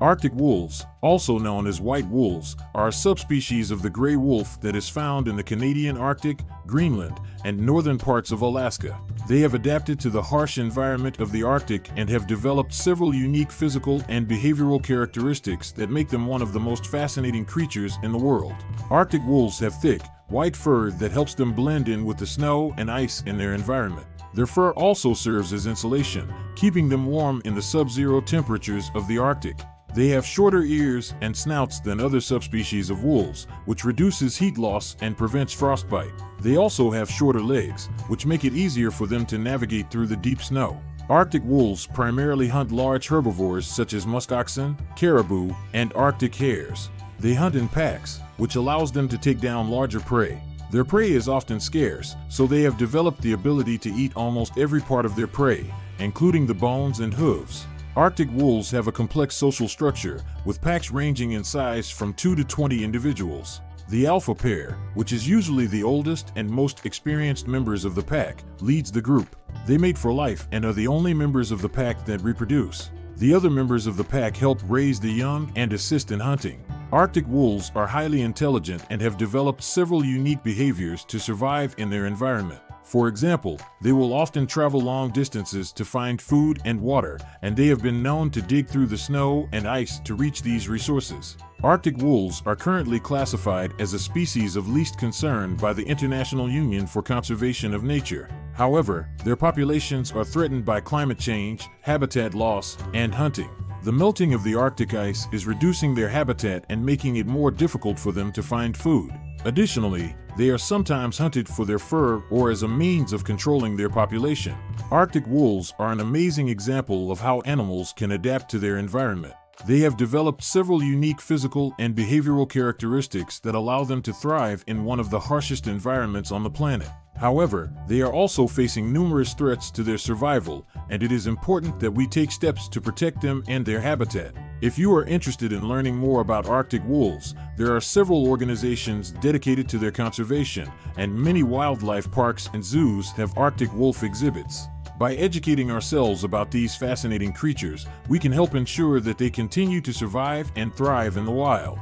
Arctic wolves, also known as white wolves, are a subspecies of the gray wolf that is found in the Canadian Arctic, Greenland, and northern parts of Alaska. They have adapted to the harsh environment of the Arctic and have developed several unique physical and behavioral characteristics that make them one of the most fascinating creatures in the world. Arctic wolves have thick, white fur that helps them blend in with the snow and ice in their environment. Their fur also serves as insulation, keeping them warm in the sub-zero temperatures of the Arctic. They have shorter ears and snouts than other subspecies of wolves, which reduces heat loss and prevents frostbite. They also have shorter legs, which make it easier for them to navigate through the deep snow. Arctic wolves primarily hunt large herbivores such as muskoxen, caribou, and Arctic hares. They hunt in packs, which allows them to take down larger prey. Their prey is often scarce, so they have developed the ability to eat almost every part of their prey, including the bones and hooves. Arctic wolves have a complex social structure, with packs ranging in size from 2 to 20 individuals. The alpha pair, which is usually the oldest and most experienced members of the pack, leads the group. They mate for life and are the only members of the pack that reproduce. The other members of the pack help raise the young and assist in hunting. Arctic wolves are highly intelligent and have developed several unique behaviors to survive in their environment. For example, they will often travel long distances to find food and water, and they have been known to dig through the snow and ice to reach these resources. Arctic wolves are currently classified as a species of least concern by the International Union for Conservation of Nature. However, their populations are threatened by climate change, habitat loss, and hunting. The melting of the Arctic ice is reducing their habitat and making it more difficult for them to find food. Additionally, they are sometimes hunted for their fur or as a means of controlling their population. Arctic wolves are an amazing example of how animals can adapt to their environment. They have developed several unique physical and behavioral characteristics that allow them to thrive in one of the harshest environments on the planet. However, they are also facing numerous threats to their survival, and it is important that we take steps to protect them and their habitat. If you are interested in learning more about Arctic wolves, there are several organizations dedicated to their conservation, and many wildlife parks and zoos have Arctic wolf exhibits. By educating ourselves about these fascinating creatures, we can help ensure that they continue to survive and thrive in the wild.